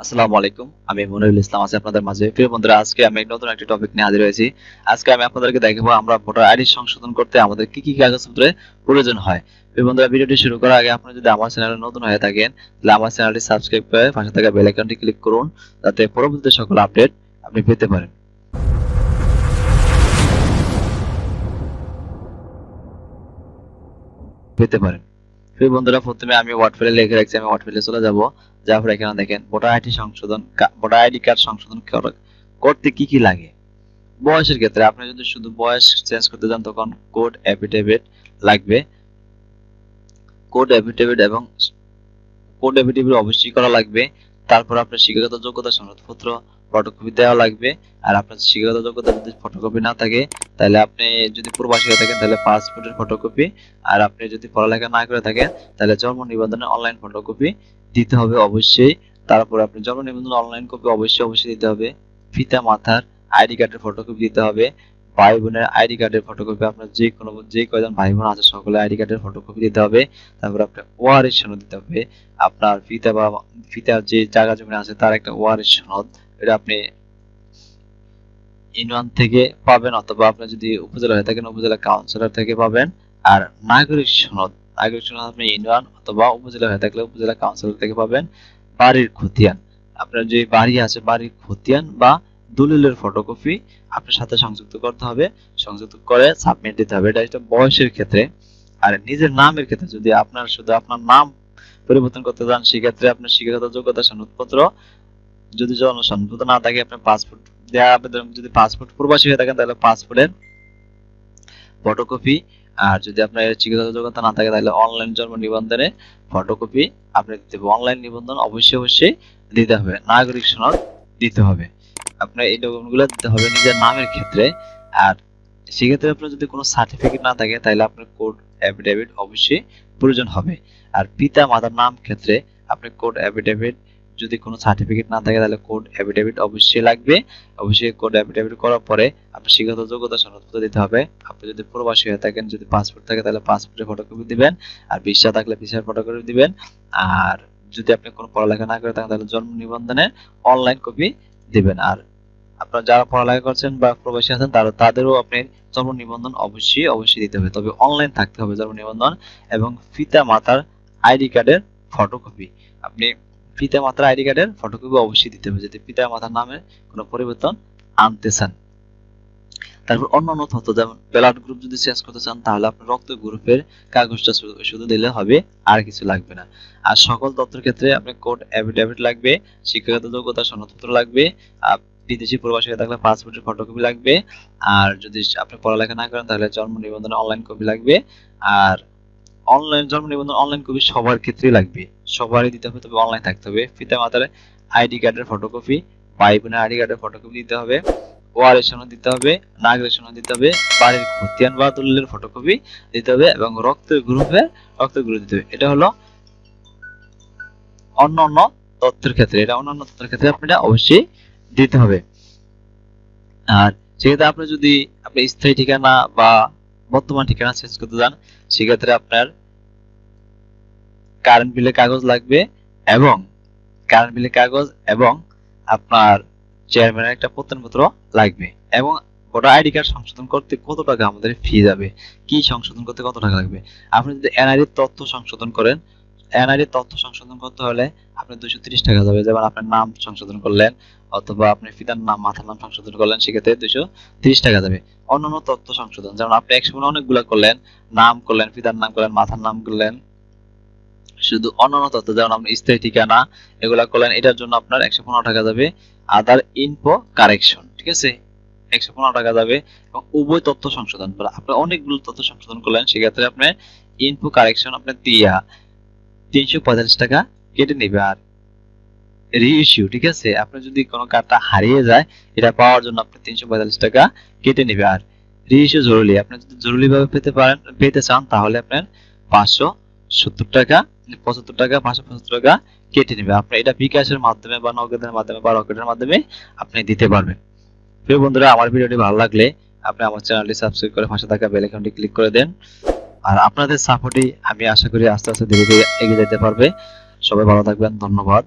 আসসালামু আলাইকুম, আমি মনিরুল ইসলাম আছি আপনাদের মাঝে। প্রিয় বন্ধুরা, আজকে আমি নতুন একটি টপিক নিয়ে হাজির হয়েছি। আজকে আমি আপনাদেরকে দেখাবো আমরা ভোটার আইডি সংশোধন করতে আমাদের কি কি কাগজপত্রের প্রয়োজন হয়। প্রিয় বন্ধুরা, ভিডিওটি শুরু করার আগে আপনি যদি আমার চ্যানেলে নতুন হয়ে থাকেন, তাহলে আমার চ্যানেলটি সাবস্ক্রাইব করে পাশে থাকা বেল আইকনটি ক্লিক করুন, যাতে পরবর্তীতে সকল আপডেট আপনি পেতে পারেন। পেতে পারেন। প্রিয় বন্ধুরা, প্রথমে আমি ওয়ার্ড লিখে রাখছি, আমি ওয়ার্ড চলে যাব। যাওয়ার পর এখানে দেখেন ভোটার আইডি সংশোধন ভোটার আইডি কার্ড সংশোধন করতে কি কি লাগে? বয়সের ক্ষেত্রে আপনি যদি শুধু বয়স চেঞ্জ করতে চান, তখন কোড অ্যাফিডেভিট লাগবে। কোড অ্যাফিডেভিট এবং কোড অ্যাফিডেভিট অবশ্যই করা লাগবে। তারপর আপনার শিক্ষাগত যোগ্যতা সনদপত্র ফটোকপি দেওয়া লাগবে। আর আপনার শিক্ষাগত যোগ্যতা যদি ফটোকপি না থাকে, তাহলে আপনি যদি প্রবাসী হয়ে থাকেন, তাহলে পাসপোর্টের ফটোকপি আর আপনি যদি পড়ালেখা না করে থাকেন, তাহলে জন্ম নিবন্ধনের অনলাইন ফটোকপি দিতে হবে অবশ্যই। তারপর আপনি জন্ম নিবন্ধন অনলাইন কপি অবশ্যই অবশ্যই দিতে হবে। পিতা, মাতার আইডি কার্ডের ফটোকপি দিতে হবে। ভাই বোনের আইডি কার্ডের ফটোকপি আপনার যে কোনো, যে কয়জন ভাই বোন আছে, সকলে আইডি কার্ডের ফটোকপি দিতে হবে। তারপর আপনার ওয়ারিশ সনদ দিতে হবে। আপনার পিতা বা পিতার যে জায়গা জমি আছে, তার একটা ওয়ারিশ সনদ এটা আপনি ইউনিয়ন থেকে পাবেন অথবা আপনি যদি উপজেলা হয়ে থাকেন, উপজেলা কাউন্সিলর থেকে পাবেন। আর নাগরিক সনদ নাগরিক সনদ আপনি ইউনিয়ন অথবা উপজেলা হয়ে থাকলে উপজেলা কাউন্সিলর থেকে পাবেন। বাড়ির খতিয়ান, আপনার যে বাড়ি আছে, বাড়ির খতিয়ান বা দলিলের ফটোকপি আপনার সাথে সংযুক্ত করতে হবে। সংযুক্ত করে সাবমিট দিতে হবে। এটা একটা বয়সের ক্ষেত্রে। আর নিজের নামের ক্ষেত্রে যদি আপনার শুধু আপনার নাম পরিবর্তন করতে চান, সেক্ষেত্রে আপনার শিক্ষাগত যোগ্যতা সনদপত্র যদি জন না থাকে, আপনার পাসপোর্ট দেওয়া আবেদন যদি পাসপোর্ট প্রবাসী হয়ে থাকেন, তাহলে পাসপোর্টের ফটোকপি আর যদি আপনার চিকিৎসা যোগ্যতা না থাকে, তাহলে অনলাইন জন্ম নিবন্ধনে ফটোকপি আপনি দিতে হবে। অনলাইন নিবন্ধন অবশ্যই অবশ্যই দিতে হবে। নাগরিক সনদ দিতে হবে। আপনার এই ডকুমেন্টগুলো দিতে হবে নিজের নামের ক্ষেত্রে। আর সেক্ষেত্রে আপনার যদি কোনো সার্টিফিকেট না থাকে, তাহলে আপনার কোড অ্যাফিডেভিট অবশ্যই প্রয়োজন হবে। আর পিতা মাতার নাম ক্ষেত্রে আপনি কোড অ্যাফিডেভিট যদি কোনো সার্টিফিকেট না থাকে, তাহলে কোড অ্যাফিডেভিট অবশ্যই লাগবে। অবশ্যই কোড অ্যাফিডেভিট করার পরে আপনি শিক্ষাগত যোগ্যতা সনদপত্র দিতে হবে। আপনি যদি প্রবাসী হয়ে থাকেন, যদি পাসপোর্ট থাকে, তাহলে পাসপোর্টের ফটোকপি দিবেন। আর ভিসা থাকলে ভিসার ফটোকপি দিবেন। আর যদি আপনি কোনো পড়ালেখা না করে থাকেন, তাহলে জন্ম নিবন্ধনের অনলাইন কপি দিবেন। আর আপনারা যারা পড়ালেখা করছেন বা প্রবাসী আছেন, তারা, তাদেরও আপনি জন্ম নিবন্ধন অবশ্যই অবশ্যই দিতে হবে। তবে অনলাইন থাকতে হবে জন্ম নিবন্ধন এবং পিতা মাতার আইডি কার্ডের ফটোকপি আপনি পিতা মাতার আইডি কার্ডের ফটোকপি অবশ্যই দিতে হবে যদি পিতা মাতার নামে কোনো পরিবর্তন আনতে চান তারপর অন্যান্য তথ্য, যেমন ব্লাড গ্রুপ যদি চেঞ্জ করতে চান, তাহলে আপনার রক্ত গ্রুপের কাগজটা শুধু দিলে হবে, আর কিছু লাগবে না। আর সকল তথ্যের ক্ষেত্রে আপনার কোড অ্যাফিডেভিট লাগবে, শিক্ষাগত যোগ্যতা সনদপত্র লাগবে বিদেশি প্রবাসী থাকলে পাসপোর্টের ফটোকপি লাগবে, আর যদি আপনি পড়ালেখা না করেন, তাহলে জন্ম নিবন্ধন অনলাইন কপি লাগবে, আর অনলাইন জন্ম নিবন্ধন অনলাইন কপি সবার ক্ষেত্রেই লাগবে। সবারই দিতে হবে, তবে অনলাইন থাকতে হবে। পিতা মাতার আইডি কার্ডের ফটোকপি ভাই বোনের আইডি কার্ডের ফটোকপি দিতে হবে ওয়ারের সনদ দিতে হবে নাগরিক সনদ দিতে হবে, বাড়ির খতিয়ান বা দলিলের ফটোকপি দিতে হবে এবং রক্তের গ্রুপের রক্তের গ্রুপ দিতে হবে। এটা হলো অন্যান্য তথ্যের ক্ষেত্রে, এটা অন্যান্য তথ্যের ক্ষেত্রে আপনি এটা অবশ্যই দিতে হবে। আর সেক্ষেত্রে আপনি যদি, আপনি স্থায়ী ঠিকানা বা বর্তমান ঠিকানা চেঞ্জ করতে চান, সেক্ষেত্রে আপনার কারেন্ট বিলের কাগজ লাগবে এবং কারেন্ট বিলের কাগজ এবং আপনার চেয়ারম্যানের একটা প্রত্যয়নপত্র লাগবে এবং ভোটার আইডি কার্ড সংশোধন করতে কত টাকা আমাদের ফি যাবে? কি সংশোধন করতে কত টাকা লাগবে? আপনি যদি এনআইডি তথ্য সংশোধন করেন এনআইডি তথ্য সংশোধন করতে হলে আপনি দুশো টাকা যাবে। যেমন আপনার নাম সংশোধন করলেন অথবা আপনি পিতার নাম, মাথার নাম সংশোধন করলেন, সেক্ষেত্রে দুশো তিরিশ টাকা যাবে। অন্যান্য তথ্য সংশোধন, যেমন আপনি একসময় অনেকগুলা করলেন, নাম করলেন, পিতার নাম করলেন, মাথার নাম করলেন শুধু অন্যান্য তথ্য, যেমন আপনি স্থায়ী ঠিকানা এগুলা করলেন, এটার জন্য আপনার একশো পনেরো টাকা যাবে আদার ইনফো কারেকশন ঠিক আছে? একশো পনেরো টাকা যাবে এবং উভয় তথ্য সংশোধন করা। আপনি অনেকগুলো তথ্য সংশোধন করলেন, সেক্ষেত্রে আপনি ইনফো কারেকশন আপনি দিয়া তিনশো পঁয়তাল্লিশ টাকা কেটে নেবে আর রিইস্যু ঠিক আছে? আপনি যদি কোনো কার্ডটা হারিয়ে যায়, এটা পাওয়ার জন্য আপনি তিনশো পঁয়তাল্লিশ টাকা কেটে নেবে আর রিইস্যু জরুরি। আপনি যদি জরুরি ভাবে পেতে পারেন, পেতে চান, তাহলে আপনার পাঁচশো সত্তর টাকা পঁচাত্তর টাকা, পাঁচশো পঁচাত্তর টাকা কেটে নেবে। আপনি এটা বিকাশের মাধ্যমে বা নগদের মাধ্যমে বা রকেটের মাধ্যমে আপনি দিতে পারবেন। প্রিয় বন্ধুরা, আমার ভিডিওটি ভালো লাগলে আপনি আমার চ্যানেলটি সাবস্ক্রাইব করে পাশে থাকা বেল আইকনটি ক্লিক করে দেন। আর আপনাদের সাপোর্টই আমি আশা করি আস্তে আস্তে ধীরে ধীরে এগিয়ে যেতে পারবে। সবাই ভালো থাকবেন, ধন্যবাদ।